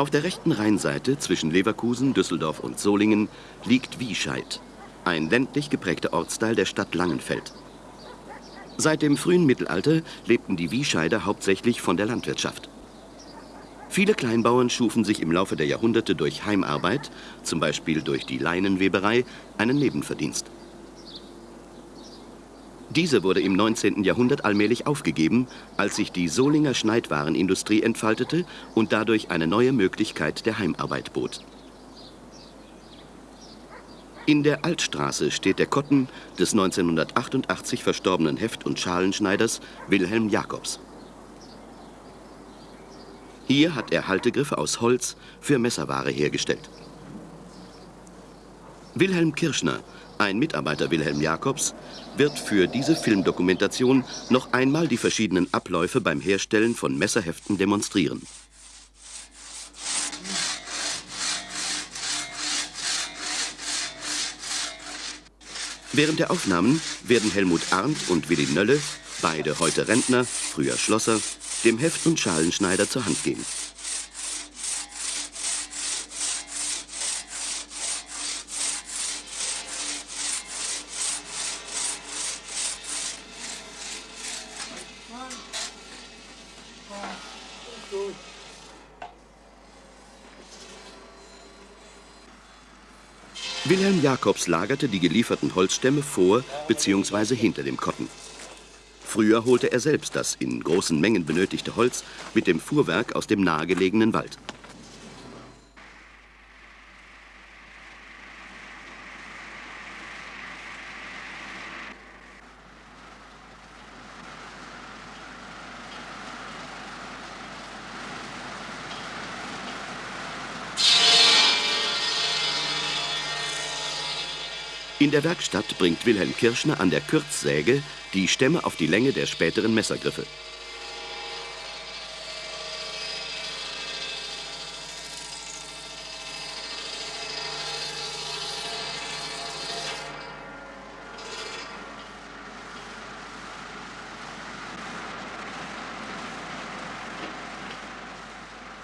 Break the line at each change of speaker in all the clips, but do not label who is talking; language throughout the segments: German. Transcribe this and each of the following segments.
Auf der rechten Rheinseite zwischen Leverkusen, Düsseldorf und Solingen liegt Wiescheid, ein ländlich geprägter Ortsteil der Stadt Langenfeld. Seit dem frühen Mittelalter lebten die Wiescheider hauptsächlich von der Landwirtschaft. Viele Kleinbauern schufen sich im Laufe der Jahrhunderte durch Heimarbeit, zum Beispiel durch die Leinenweberei, einen Nebenverdienst. Diese wurde im 19. Jahrhundert allmählich aufgegeben, als sich die Solinger Schneidwarenindustrie entfaltete und dadurch eine neue Möglichkeit der Heimarbeit bot. In der Altstraße steht der Kotten des 1988 verstorbenen Heft- und Schalenschneiders Wilhelm Jacobs. Hier hat er Haltegriffe aus Holz für Messerware hergestellt. Wilhelm Kirschner ein Mitarbeiter Wilhelm Jacobs wird für diese Filmdokumentation noch einmal die verschiedenen Abläufe beim Herstellen von Messerheften demonstrieren. Während der Aufnahmen werden Helmut Arndt und Willi Nölle, beide heute Rentner, früher Schlosser, dem Heft- und Schalenschneider zur Hand gehen. Jacobs lagerte die gelieferten Holzstämme vor bzw. hinter dem Kotten. Früher holte er selbst das in großen Mengen benötigte Holz mit dem Fuhrwerk aus dem nahegelegenen Wald. In der Werkstatt bringt Wilhelm Kirschner an der Kürzsäge die Stämme auf die Länge der späteren Messergriffe.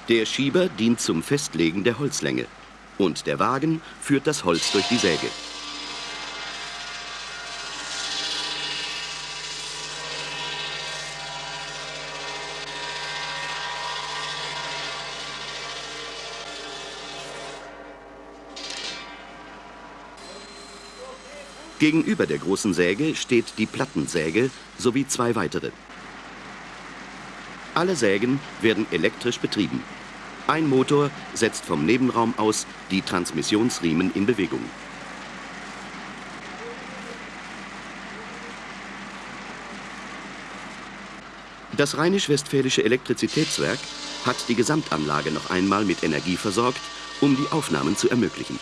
Der Schieber dient zum Festlegen der Holzlänge und der Wagen führt das Holz durch die Säge. Gegenüber der großen Säge steht die Plattensäge sowie zwei weitere. Alle Sägen werden elektrisch betrieben. Ein Motor setzt vom Nebenraum aus die Transmissionsriemen in Bewegung. Das Rheinisch-Westfälische Elektrizitätswerk hat die Gesamtanlage noch einmal mit Energie versorgt, um die Aufnahmen zu ermöglichen.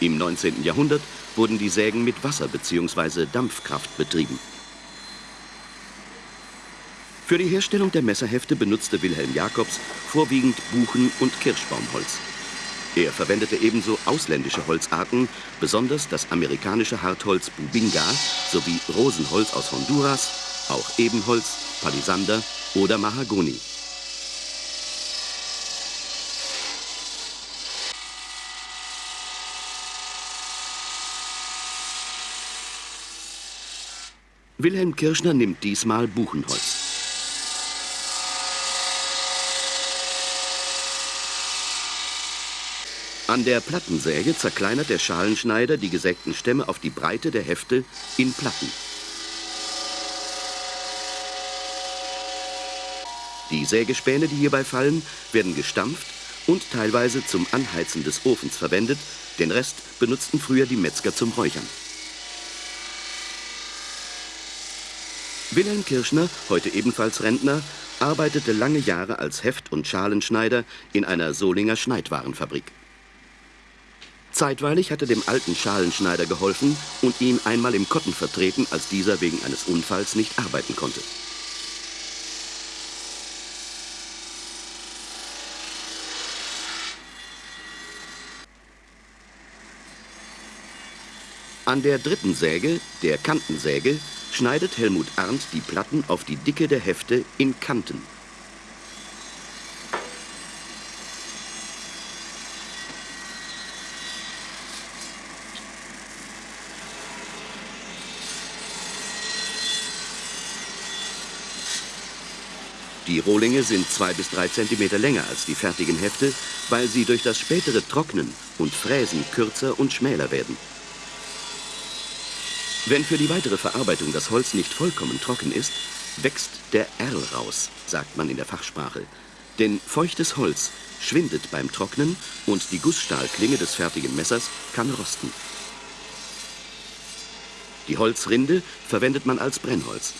Im 19. Jahrhundert wurden die Sägen mit Wasser bzw. Dampfkraft betrieben. Für die Herstellung der Messerhefte benutzte Wilhelm Jacobs vorwiegend Buchen- und Kirschbaumholz. Er verwendete ebenso ausländische Holzarten, besonders das amerikanische Hartholz Bubinga sowie Rosenholz aus Honduras, auch Ebenholz, Palisander oder Mahagoni. Wilhelm Kirschner nimmt diesmal Buchenholz. An der Plattensäge zerkleinert der Schalenschneider die gesägten Stämme auf die Breite der Hefte in Platten. Die Sägespäne, die hierbei fallen, werden gestampft und teilweise zum Anheizen des Ofens verwendet. Den Rest benutzten früher die Metzger zum Räuchern. Wilhelm Kirschner, heute ebenfalls Rentner, arbeitete lange Jahre als Heft- und Schalenschneider in einer Solinger Schneidwarenfabrik. Zeitweilig hatte dem alten Schalenschneider geholfen und ihn einmal im Kotten vertreten, als dieser wegen eines Unfalls nicht arbeiten konnte. An der dritten Säge, der Kantensäge, schneidet Helmut Arndt die Platten auf die Dicke der Hefte in Kanten. Die Rohlinge sind zwei bis drei Zentimeter länger als die fertigen Hefte, weil sie durch das spätere Trocknen und Fräsen kürzer und schmäler werden. Wenn für die weitere Verarbeitung das Holz nicht vollkommen trocken ist, wächst der Erl raus, sagt man in der Fachsprache. Denn feuchtes Holz schwindet beim Trocknen und die Gussstahlklinge des fertigen Messers kann rosten. Die Holzrinde verwendet man als Brennholz.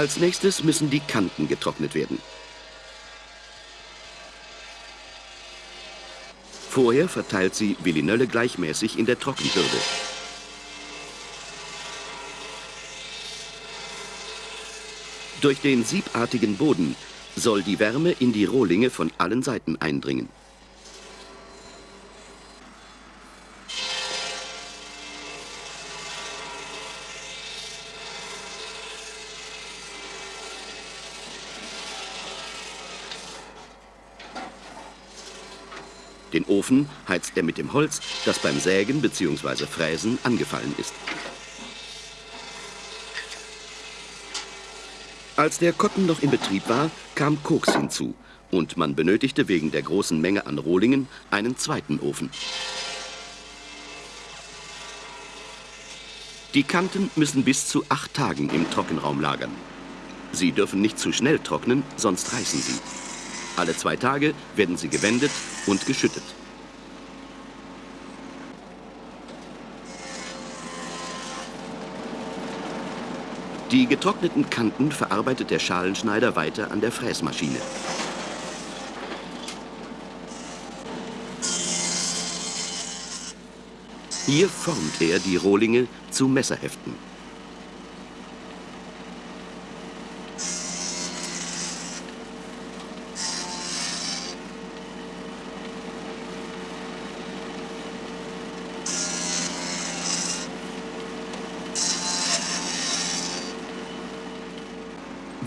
Als nächstes müssen die Kanten getrocknet werden. Vorher verteilt sie Willi Nölle gleichmäßig in der Trockenbürde. Durch den siebartigen Boden soll die Wärme in die Rohlinge von allen Seiten eindringen. Den Ofen heizt er mit dem Holz, das beim Sägen bzw. Fräsen angefallen ist. Als der Kotten noch in Betrieb war, kam Koks hinzu und man benötigte wegen der großen Menge an Rohlingen einen zweiten Ofen. Die Kanten müssen bis zu acht Tagen im Trockenraum lagern. Sie dürfen nicht zu schnell trocknen, sonst reißen sie. Alle zwei Tage werden sie gewendet und geschüttet. Die getrockneten Kanten verarbeitet der Schalenschneider weiter an der Fräsmaschine. Hier formt er die Rohlinge zu Messerheften.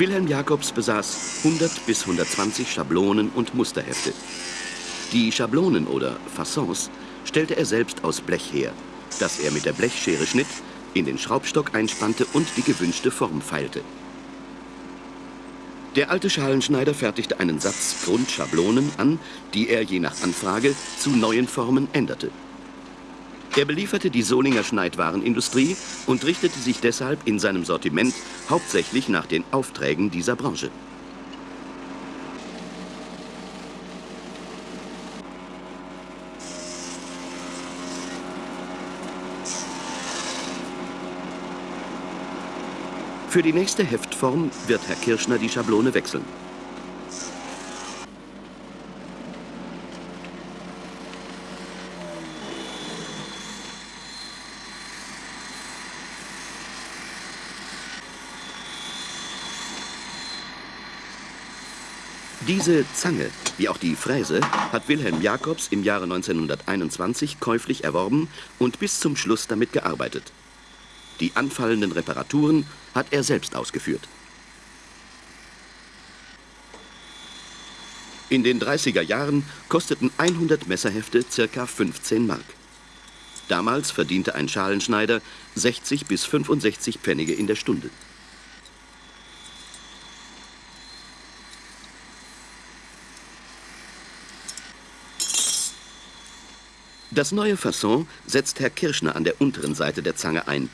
Wilhelm Jacobs besaß 100 bis 120 Schablonen und Musterhefte. Die Schablonen oder Façons stellte er selbst aus Blech her, das er mit der Blechschere schnitt, in den Schraubstock einspannte und die gewünschte Form feilte. Der alte Schalenschneider fertigte einen Satz Grundschablonen an, die er je nach Anfrage zu neuen Formen änderte. Er belieferte die Solinger Schneidwarenindustrie und richtete sich deshalb in seinem Sortiment hauptsächlich nach den Aufträgen dieser Branche. Für die nächste Heftform wird Herr Kirschner die Schablone wechseln. Diese Zange, wie auch die Fräse, hat Wilhelm Jacobs im Jahre 1921 käuflich erworben und bis zum Schluss damit gearbeitet. Die anfallenden Reparaturen hat er selbst ausgeführt. In den 30er Jahren kosteten 100 Messerhefte ca. 15 Mark. Damals verdiente ein Schalenschneider 60 bis 65 Pfennige in der Stunde. Das neue Fasson setzt Herr Kirschner an der unteren Seite der Zange ein.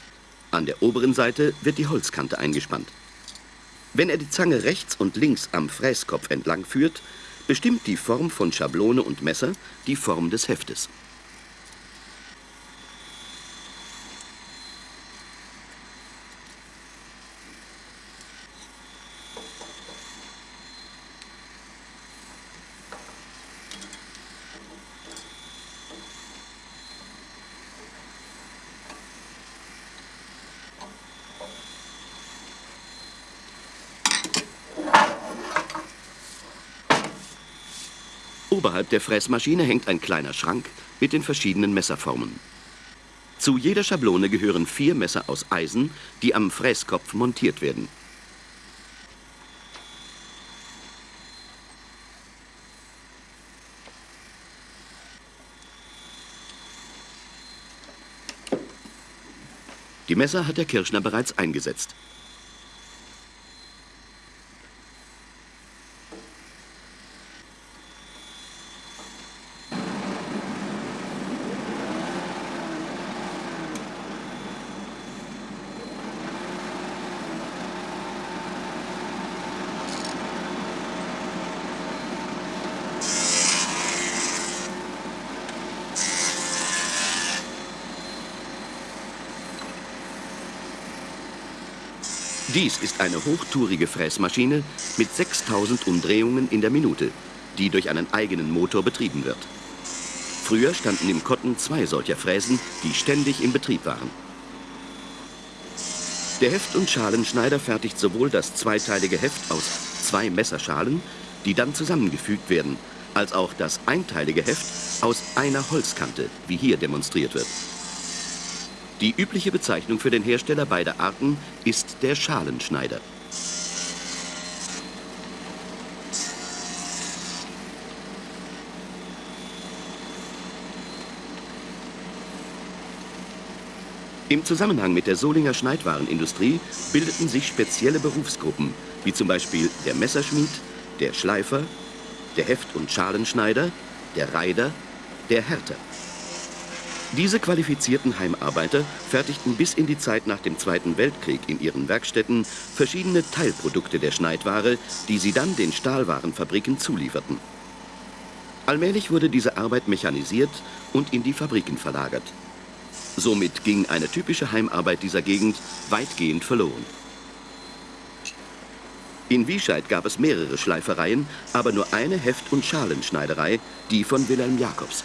An der oberen Seite wird die Holzkante eingespannt. Wenn er die Zange rechts und links am Fräskopf entlang führt, bestimmt die Form von Schablone und Messer die Form des Heftes. Oberhalb der Fräsmaschine hängt ein kleiner Schrank mit den verschiedenen Messerformen. Zu jeder Schablone gehören vier Messer aus Eisen, die am Fräskopf montiert werden. Die Messer hat der Kirschner bereits eingesetzt. Dies ist eine hochtourige Fräsmaschine mit 6000 Umdrehungen in der Minute, die durch einen eigenen Motor betrieben wird. Früher standen im Kotten zwei solcher Fräsen, die ständig im Betrieb waren. Der Heft- und Schalenschneider fertigt sowohl das zweiteilige Heft aus zwei Messerschalen, die dann zusammengefügt werden, als auch das einteilige Heft aus einer Holzkante, wie hier demonstriert wird. Die übliche Bezeichnung für den Hersteller beider Arten ist der Schalenschneider. Im Zusammenhang mit der Solinger Schneidwarenindustrie bildeten sich spezielle Berufsgruppen, wie zum Beispiel der Messerschmied, der Schleifer, der Heft- und Schalenschneider, der Reider, der Härter. Diese qualifizierten Heimarbeiter fertigten bis in die Zeit nach dem Zweiten Weltkrieg in ihren Werkstätten verschiedene Teilprodukte der Schneidware, die sie dann den Stahlwarenfabriken zulieferten. Allmählich wurde diese Arbeit mechanisiert und in die Fabriken verlagert. Somit ging eine typische Heimarbeit dieser Gegend weitgehend verloren. In Wiescheid gab es mehrere Schleifereien, aber nur eine Heft- und Schalenschneiderei, die von Wilhelm Jakobs.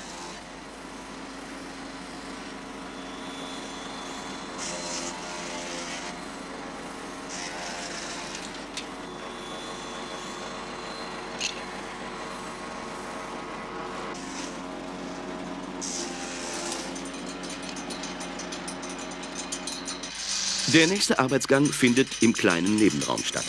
Der nächste Arbeitsgang findet im kleinen Nebenraum statt.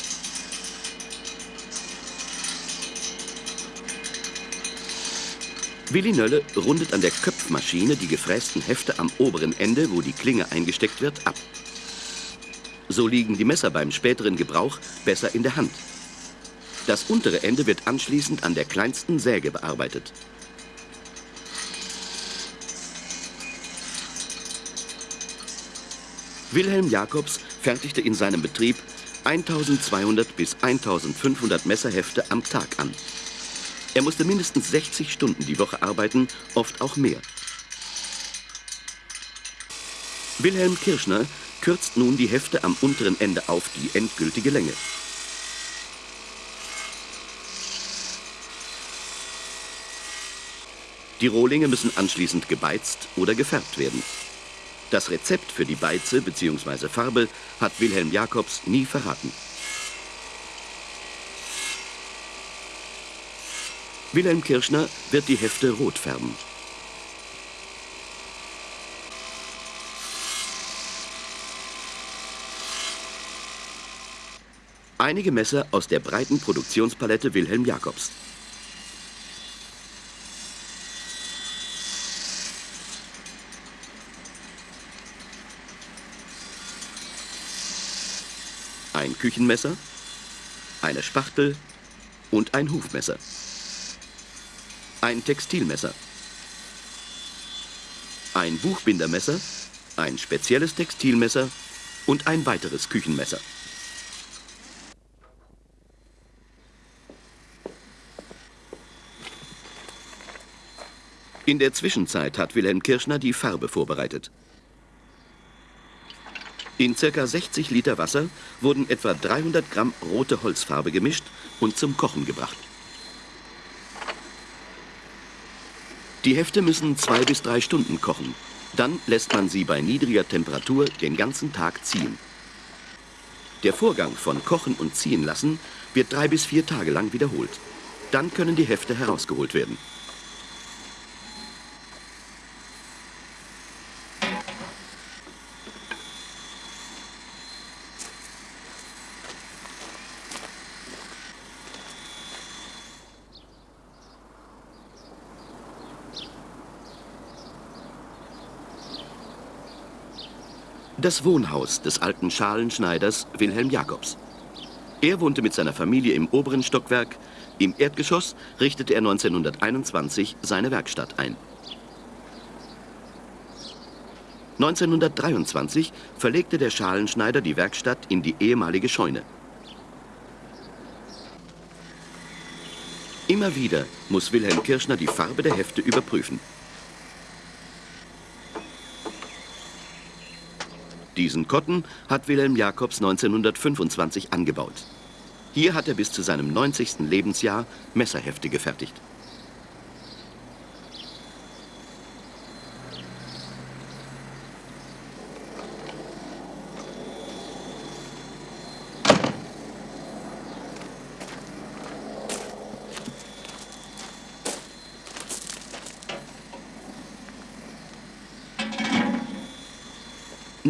Willi Nölle rundet an der Köpfmaschine die gefrästen Hefte am oberen Ende, wo die Klinge eingesteckt wird, ab. So liegen die Messer beim späteren Gebrauch besser in der Hand. Das untere Ende wird anschließend an der kleinsten Säge bearbeitet. Wilhelm Jakobs fertigte in seinem Betrieb 1200 bis 1500 Messerhefte am Tag an. Er musste mindestens 60 Stunden die Woche arbeiten, oft auch mehr. Wilhelm Kirschner kürzt nun die Hefte am unteren Ende auf die endgültige Länge. Die Rohlinge müssen anschließend gebeizt oder gefärbt werden. Das Rezept für die Beize bzw. Farbe hat Wilhelm Jakobs nie verraten. Wilhelm Kirschner wird die Hefte rot färben. Einige Messer aus der breiten Produktionspalette Wilhelm Jakobs. Küchenmesser, eine Spachtel und ein Hufmesser. Ein Textilmesser. Ein Buchbindermesser, ein spezielles Textilmesser und ein weiteres Küchenmesser. In der Zwischenzeit hat Wilhelm Kirschner die Farbe vorbereitet. In ca. 60 Liter Wasser wurden etwa 300 Gramm rote Holzfarbe gemischt und zum Kochen gebracht. Die Hefte müssen zwei bis drei Stunden kochen. Dann lässt man sie bei niedriger Temperatur den ganzen Tag ziehen. Der Vorgang von Kochen und Ziehen lassen wird drei bis vier Tage lang wiederholt. Dann können die Hefte herausgeholt werden. Das Wohnhaus des alten Schalenschneiders Wilhelm Jacobs. Er wohnte mit seiner Familie im oberen Stockwerk. Im Erdgeschoss richtete er 1921 seine Werkstatt ein. 1923 verlegte der Schalenschneider die Werkstatt in die ehemalige Scheune. Immer wieder muss Wilhelm Kirschner die Farbe der Hefte überprüfen. Diesen Kotten hat Wilhelm Jacobs 1925 angebaut. Hier hat er bis zu seinem 90. Lebensjahr Messerhefte gefertigt.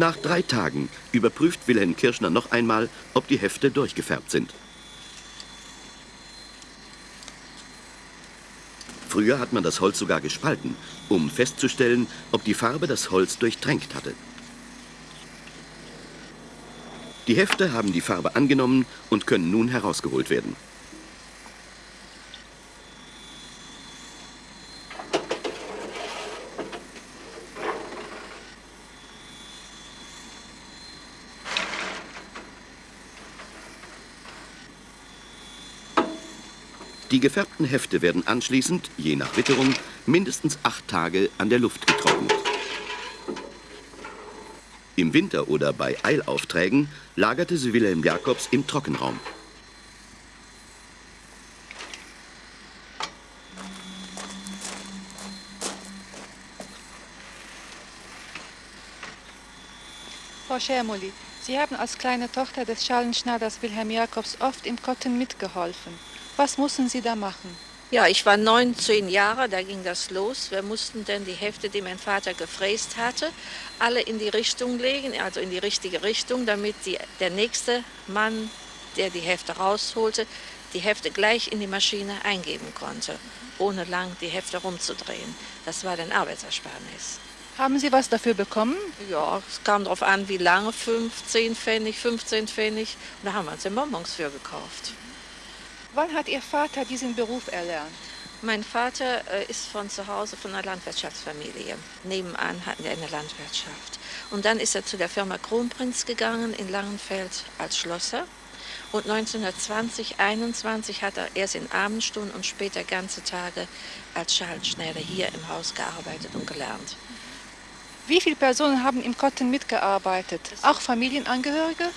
Nach drei Tagen überprüft Wilhelm Kirschner noch einmal, ob die Hefte durchgefärbt sind. Früher hat man das Holz sogar gespalten, um festzustellen, ob die Farbe das Holz durchtränkt hatte. Die Hefte haben die Farbe angenommen und können nun herausgeholt werden. Die gefärbten Hefte werden anschließend, je nach Witterung, mindestens acht Tage an der Luft getrocknet. Im Winter oder bei Eilaufträgen lagerte sie Wilhelm Jacobs im Trockenraum.
Frau Schermoli, Sie haben als kleine Tochter des Schalenschneiders Wilhelm Jacobs oft im Kotten mitgeholfen. Was mussten Sie da machen?
Ja, ich war 19 Jahre, da ging das los. Wir mussten dann die Hefte, die mein Vater gefräst hatte, alle in die Richtung legen, also in die richtige Richtung, damit die, der nächste Mann, der die Hefte rausholte, die Hefte gleich in die Maschine eingeben konnte, ohne lang die Hefte rumzudrehen. Das war dann Arbeitsersparnis.
Haben Sie was dafür bekommen?
Ja, es kam darauf an, wie lange, 15 Pfennig, 15 Pfennig. Und da haben wir uns den Bonbons für gekauft.
Wann hat Ihr Vater diesen Beruf erlernt?
Mein Vater äh, ist von zu Hause von einer Landwirtschaftsfamilie. Nebenan hatten wir eine Landwirtschaft. Und dann ist er zu der Firma Kronprinz gegangen in Langenfeld als Schlosser. Und 1920, 21 hat er erst in Abendstunden und später ganze Tage als Schalenschneider hier im Haus gearbeitet und gelernt.
Wie viele Personen haben im Kotten mitgearbeitet? Auch Familienangehörige?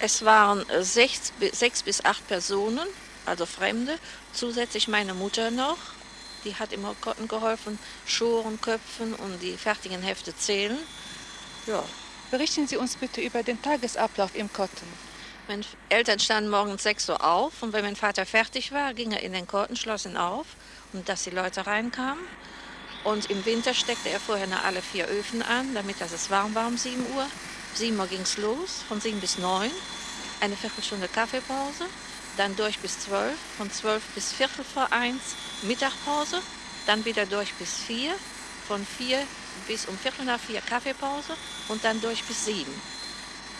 Es waren sechs, sechs bis acht Personen also Fremde. Zusätzlich meine Mutter noch, die hat im Kotten geholfen, Schoren, Köpfen und die fertigen Hefte zählen.
Ja. Berichten Sie uns bitte über den Tagesablauf im Kotten.
Meine Eltern standen morgens 6 Uhr auf und wenn mein Vater fertig war, ging er in den Kotten, schloss ihn auf und dass die Leute reinkamen. Und im Winter steckte er vorher noch alle vier Öfen an, damit dass es warm war um 7 Uhr. 7 Uhr ging es los, von 7 bis 9. Eine Viertelstunde Kaffeepause dann durch bis 12, von 12 bis Viertel vor 1 Mittagpause, dann wieder durch bis 4, von 4 bis um Viertel nach 4 Kaffeepause und dann durch bis 7.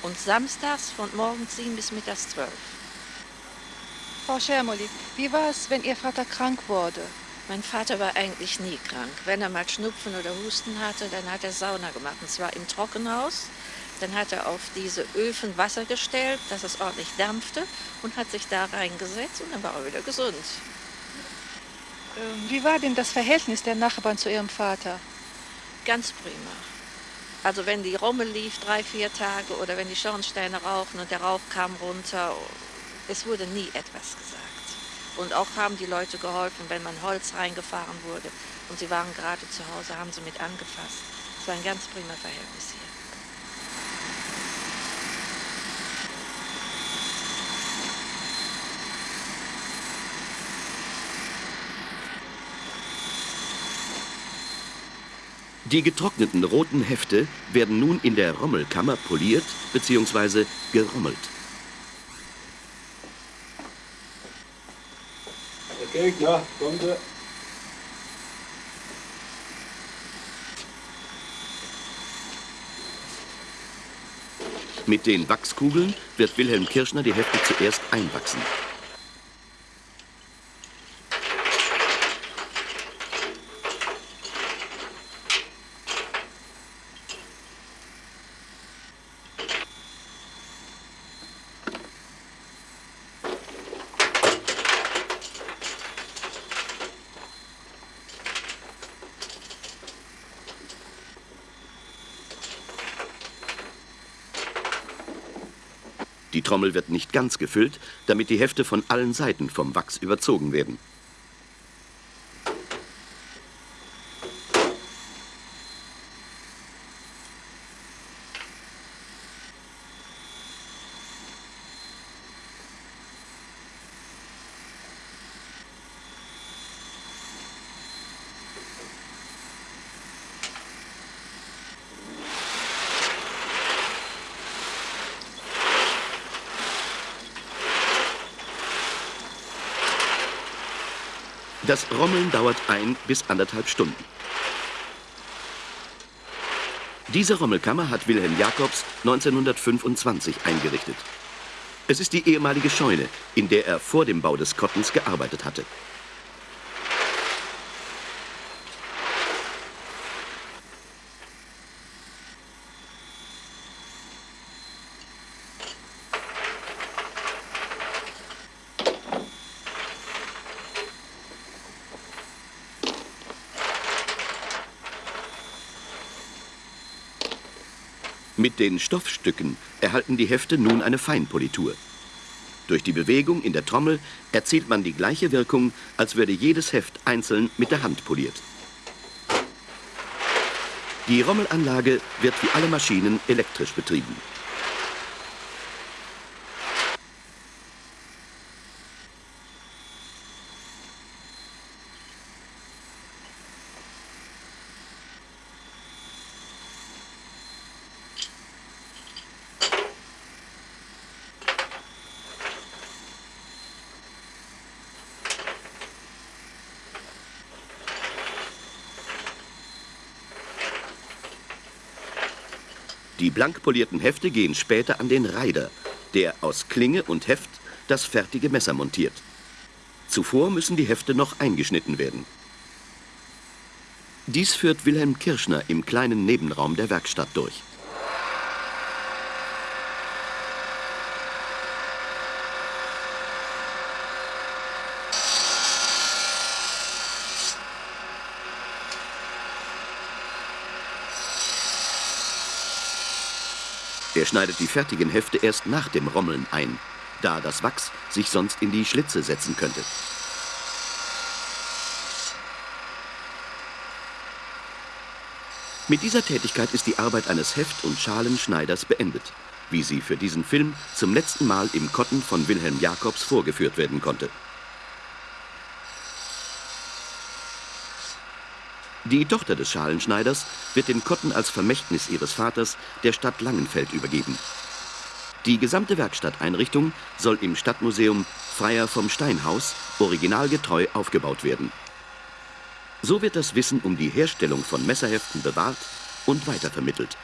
Und samstags von morgens 7 bis mittags 12.
Frau Schermoli, wie war es, wenn Ihr Vater krank wurde?
Mein Vater war eigentlich nie krank. Wenn er mal Schnupfen oder Husten hatte, dann hat er Sauna gemacht. Und zwar im Trockenhaus. Dann hat er auf diese Öfen Wasser gestellt, dass es ordentlich dampfte und hat sich da reingesetzt und dann war er wieder gesund.
Ähm, wie war denn das Verhältnis der Nachbarn zu Ihrem Vater?
Ganz prima. Also wenn die Rommel lief, drei, vier Tage, oder wenn die Schornsteine rauchen und der Rauch kam runter, es wurde nie etwas gesagt. Und auch haben die Leute geholfen, wenn man Holz reingefahren wurde und sie waren gerade zu Hause, haben sie mit angefasst. Es war ein ganz prima Verhältnis hier.
Die getrockneten roten Hefte werden nun in der Rommelkammer poliert bzw. gerommelt.
Der Gegner, kommt er.
Mit den Wachskugeln wird Wilhelm Kirschner die Hefte zuerst einwachsen. Trommel wird nicht ganz gefüllt, damit die Hefte von allen Seiten vom Wachs überzogen werden. Das Rommeln dauert ein bis anderthalb Stunden. Diese Rommelkammer hat Wilhelm Jacobs 1925 eingerichtet. Es ist die ehemalige Scheune, in der er vor dem Bau des Kottens gearbeitet hatte. Den Stoffstücken erhalten die Hefte nun eine Feinpolitur. Durch die Bewegung in der Trommel erzielt man die gleiche Wirkung, als würde jedes Heft einzeln mit der Hand poliert. Die Rommelanlage wird wie alle Maschinen elektrisch betrieben. Blank polierten Hefte gehen später an den Reider, der aus Klinge und Heft das fertige Messer montiert. Zuvor müssen die Hefte noch eingeschnitten werden. Dies führt Wilhelm Kirschner im kleinen Nebenraum der Werkstatt durch. Er schneidet die fertigen Hefte erst nach dem Rommeln ein, da das Wachs sich sonst in die Schlitze setzen könnte. Mit dieser Tätigkeit ist die Arbeit eines Heft- und Schalenschneiders beendet, wie sie für diesen Film zum letzten Mal im Kotten von Wilhelm Jacobs vorgeführt werden konnte. Die Tochter des Schalenschneiders wird den Kotten als Vermächtnis ihres Vaters der Stadt Langenfeld übergeben. Die gesamte Werkstatteinrichtung soll im Stadtmuseum Freier vom Steinhaus originalgetreu aufgebaut werden. So wird das Wissen um die Herstellung von Messerheften bewahrt und weitervermittelt.